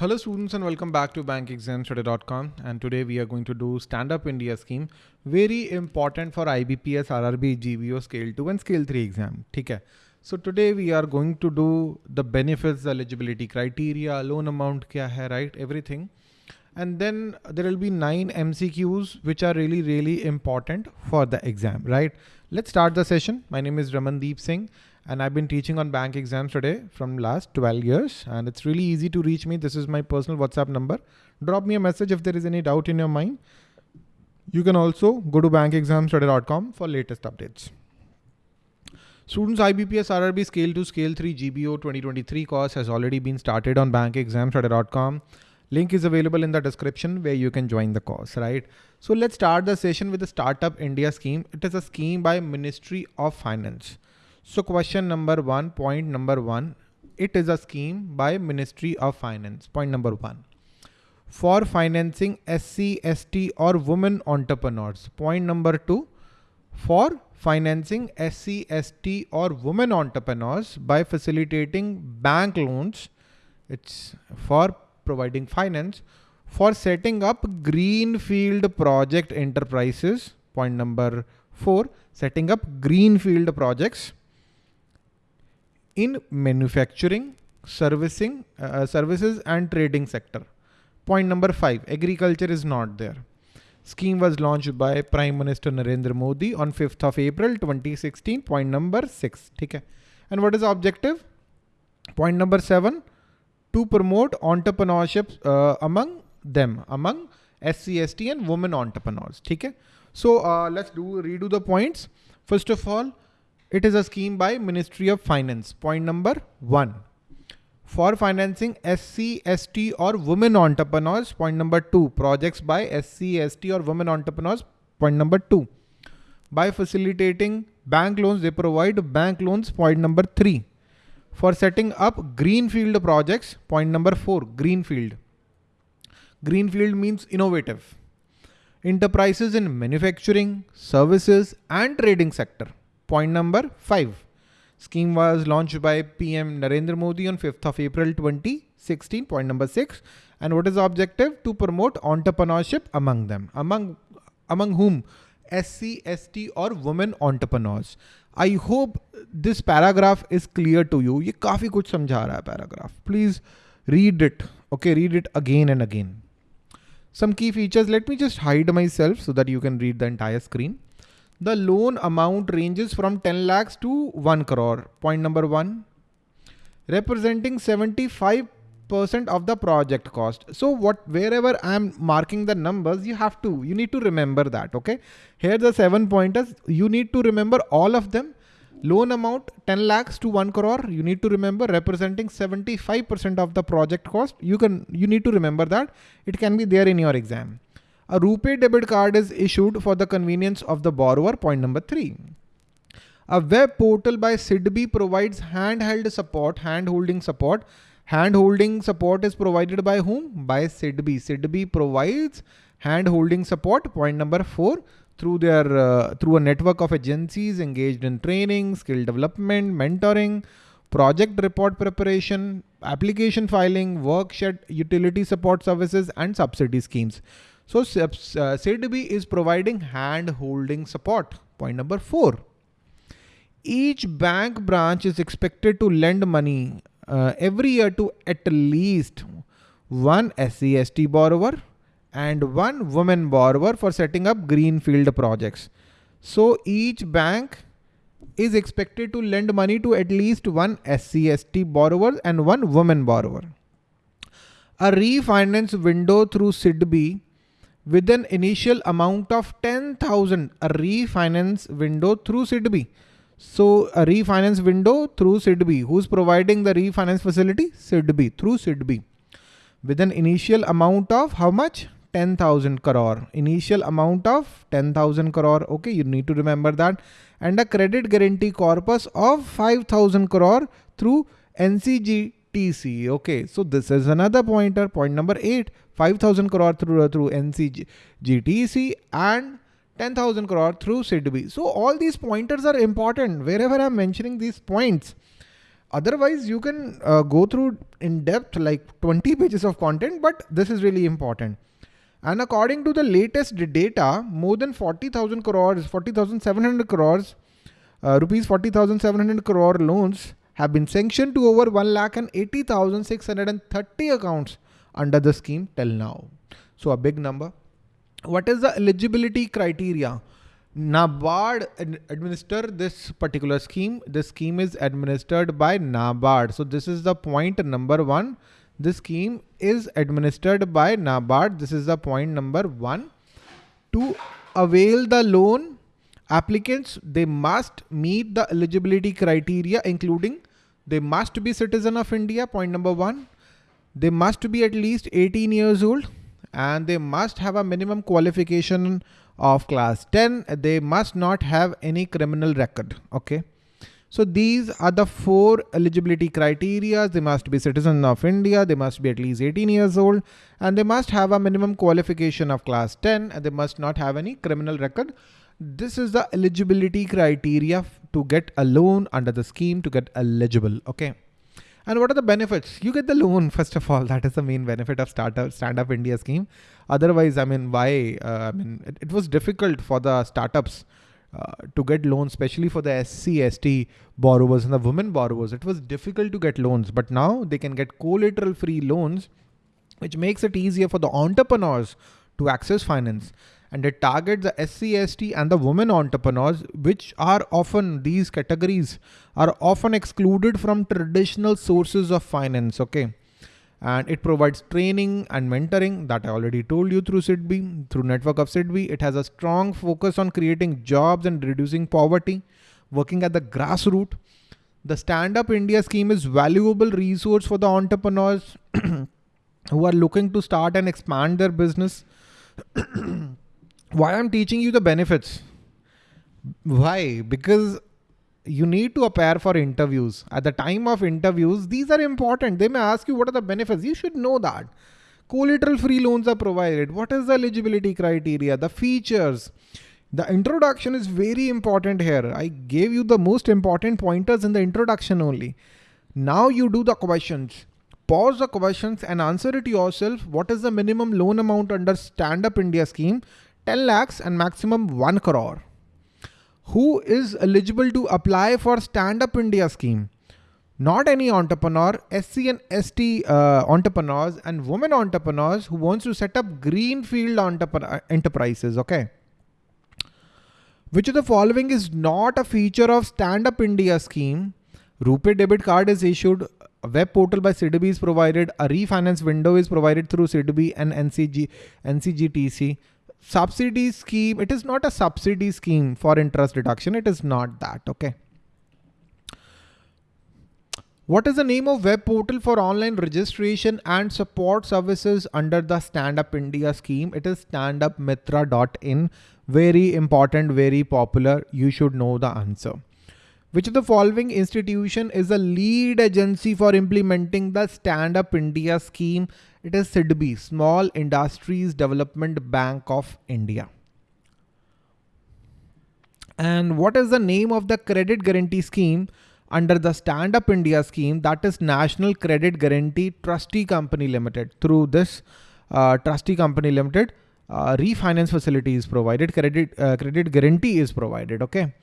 Hello students and welcome back to bankexamstudy.com and today we are going to do stand up India scheme. Very important for IBPS RRB GBO scale 2 and scale 3 exam. Okay. so today we are going to do the benefits eligibility criteria loan amount kya hai right? Everything. And then there will be nine MCQs which are really really important for the exam right? Let's start the session. My name is Ramandeep Singh and I've been teaching on bank exams today from last 12 years and it's really easy to reach me. This is my personal WhatsApp number. Drop me a message if there is any doubt in your mind. You can also go to bankexamstudy.com for latest updates. Students IBPS RRB Scale 2 Scale 3 GBO 2023 course has already been started on bankexamstudy.com. Link is available in the description where you can join the course, right? So let's start the session with the Startup India scheme. It is a scheme by Ministry of Finance. So question number one, point number one, it is a scheme by Ministry of Finance. Point number one. For financing SC, ST or women entrepreneurs. Point number two. For financing SC, ST or women entrepreneurs by facilitating bank loans. It's for providing finance for setting up greenfield project enterprises. Point number four, setting up greenfield projects in manufacturing, servicing, uh, services and trading sector. Point number five, agriculture is not there. Scheme was launched by Prime Minister Narendra Modi on 5th of April 2016. Point number six. Okay. And what is the objective? Point number seven, to promote entrepreneurship uh, among them, among SCST and women entrepreneurs. Okay. So uh, let's do redo the points. First of all, it is a scheme by Ministry of Finance. Point number one. For financing SC, ST or women entrepreneurs. Point number two. Projects by SC, ST or women entrepreneurs. Point number two. By facilitating bank loans, they provide bank loans. Point number three. For setting up greenfield projects. Point number four. Greenfield. Greenfield means innovative. Enterprises in manufacturing, services and trading sector. Point number five. Scheme was launched by PM Narendra Modi on 5th of April 2016. Point number six. And what is the objective? To promote entrepreneurship among them. Among among whom? SC, ST or women entrepreneurs. I hope this paragraph is clear to you. ये काफी कुछ समझा रहा है paragraph. Please read it. Okay, read it again and again. Some key features. Let me just hide myself so that you can read the entire screen. The loan amount ranges from 10 lakhs to 1 crore. Point number one, representing 75% of the project cost. So what, wherever I'm marking the numbers, you have to, you need to remember that. Okay. Here the seven pointers, you need to remember all of them. Loan amount 10 lakhs to 1 crore. You need to remember representing 75% of the project cost. You can, you need to remember that it can be there in your exam. A RuPay debit card is issued for the convenience of the borrower. Point number three. A web portal by SIDBI provides handheld support, hand-holding support. Hand-holding support is provided by whom? By SIDBI. SIDBI provides hand-holding support. Point number four through their uh, through a network of agencies engaged in training, skill development, mentoring, project report preparation, application filing, workshed utility support services, and subsidy schemes. So uh, SIDBI is providing hand holding support. Point number four. Each bank branch is expected to lend money uh, every year to at least one SCST borrower and one woman borrower for setting up greenfield projects. So each bank is expected to lend money to at least one SCST borrower and one woman borrower. A refinance window through SIDBI with an initial amount of 10,000 a refinance window through SIDBI. So a refinance window through SIDBI. Who's providing the refinance facility? SIDBI through SIDBI. With an initial amount of how much? 10,000 crore. Initial amount of 10,000 crore. Okay, you need to remember that. And a credit guarantee corpus of 5,000 crore through NCG TC. Okay, so this is another pointer. Point number eight, 5,000 crore through, through NCGTC and 10,000 crore through SIDBI. So all these pointers are important. Wherever I'm mentioning these points, Otherwise, you can uh, go through in depth like 20 pages of content, but this is really important. And according to the latest data, more than 40,000 crores, 40,700 crores, uh, rupees 40,700 crore loans have been sanctioned to over 1 lakh and 80,630 accounts under the scheme till now. So a big number. What is the eligibility criteria? NABARD administer this particular scheme. This scheme is administered by NABARD. So this is the point number one. This scheme is administered by NABARD. This is the point number one. To avail the loan, applicants, they must meet the eligibility criteria, including they must be citizen of India, point number one. They must be at least 18 years old and they must have a minimum qualification of class 10. They must not have any criminal record. Okay. So these are the four eligibility criteria. They must be citizen of India. They must be at least 18 years old and they must have a minimum qualification of class 10 and they must not have any criminal record. This is the eligibility criteria to get a loan under the scheme to get eligible. Okay. And what are the benefits? You get the loan, first of all. That is the main benefit of startup Stand Up India scheme. Otherwise, I mean, why? Uh, I mean, it, it, was difficult for the startups uh, to get loans, especially for the SC, ST borrowers and the women borrowers. It was difficult to get loans, but now they can get collateral free loans, which makes it easier for the entrepreneurs to access finance and it targets the SCST and the women entrepreneurs, which are often, these categories are often excluded from traditional sources of finance, okay? And it provides training and mentoring that I already told you through SIDBI, through network of SIDBI. It has a strong focus on creating jobs and reducing poverty, working at the grassroots. The Stand Up India scheme is valuable resource for the entrepreneurs who are looking to start and expand their business. why I'm teaching you the benefits. Why? Because you need to appear for interviews. At the time of interviews, these are important. They may ask you what are the benefits. You should know that. Collateral free loans are provided. What is the eligibility criteria? The features. The introduction is very important here. I gave you the most important pointers in the introduction only. Now you do the questions. Pause the questions and answer it yourself. What is the minimum loan amount under Stand Up India scheme? 10 lakhs and maximum 1 crore. Who is eligible to apply for Stand Up India scheme? Not any entrepreneur, SC and ST uh, entrepreneurs and women entrepreneurs who wants to set up greenfield enterprises, okay? Which of the following is not a feature of Stand Up India scheme? RuPay debit card is issued, a web portal by SIDBI is provided, a refinance window is provided through SIDBI and NCG, NCGTC subsidy scheme, it is not a subsidy scheme for interest deduction. It is not that. Okay. What is the name of web portal for online registration and support services under the Stand Up India scheme? It is standupmitra.in. Very important, very popular. You should know the answer. Which of the following institution is the lead agency for implementing the Stand Up India scheme? It is SIDBI, Small Industries Development Bank of India. And what is the name of the credit guarantee scheme under the Stand Up India scheme? That is National Credit Guarantee Trustee Company Limited. Through this uh, Trustee Company Limited, uh, refinance facility is provided, credit, uh, credit guarantee is provided, okay?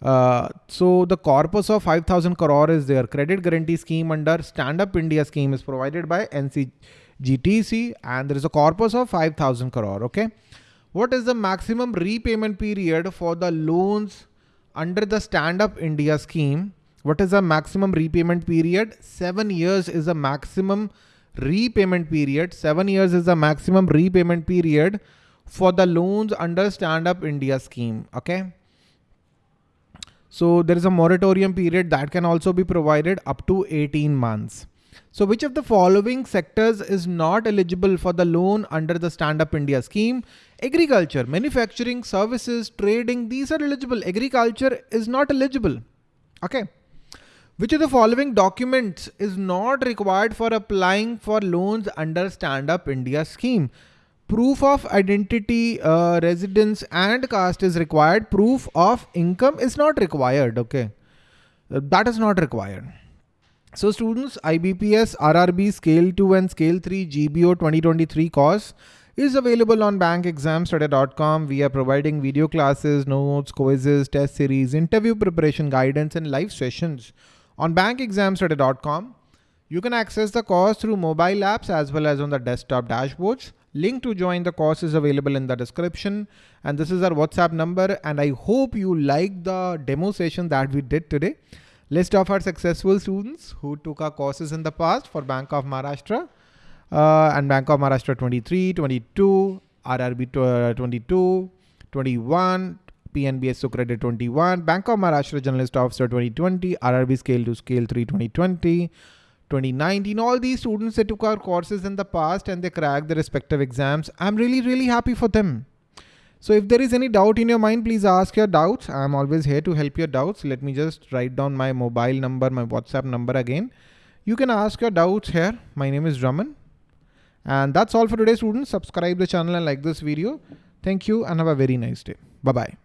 Uh, so the corpus of 5000 crore is there. Credit guarantee scheme under Stand Up India scheme is provided by NCGTC and there is a corpus of 5000 crore. Okay. What is the maximum repayment period for the loans under the Stand Up India scheme? What is the maximum repayment period? Seven years is the maximum repayment period. Seven years is the maximum repayment period for the loans under Stand Up India scheme. Okay. So there is a moratorium period that can also be provided up to 18 months. So which of the following sectors is not eligible for the loan under the Stand Up India scheme? Agriculture, manufacturing, services, trading, these are eligible. Agriculture is not eligible. Okay. Which of the following documents is not required for applying for loans under Stand Up India scheme? proof of identity, uh, residence and caste is required. Proof of income is not required. Okay. That is not required. So students, IBPS RRB Scale 2 and Scale 3 GBO 2023 course is available on bankexamstudy.com. We are providing video classes, notes, quizzes, test series, interview preparation guidance, and live sessions on bankexamstudy.com. You can access the course through mobile apps as well as on the desktop dashboards. Link to join the course is available in the description. And this is our WhatsApp number. And I hope you like the demo session that we did today. List of our successful students who took our courses in the past for Bank of Maharashtra uh, and Bank of Maharashtra 23, 22, RRB uh, 22, 21, PNB Credit 21, Bank of Maharashtra Generalist Officer 2020, RRB Scale to Scale 3 2020, 2019. All these students that took our courses in the past and they cracked the respective exams. I'm really, really happy for them. So if there is any doubt in your mind, please ask your doubts. I'm always here to help your doubts. Let me just write down my mobile number, my WhatsApp number again. You can ask your doubts here. My name is Raman. And that's all for today, students. Subscribe the channel and like this video. Thank you and have a very nice day. Bye-bye.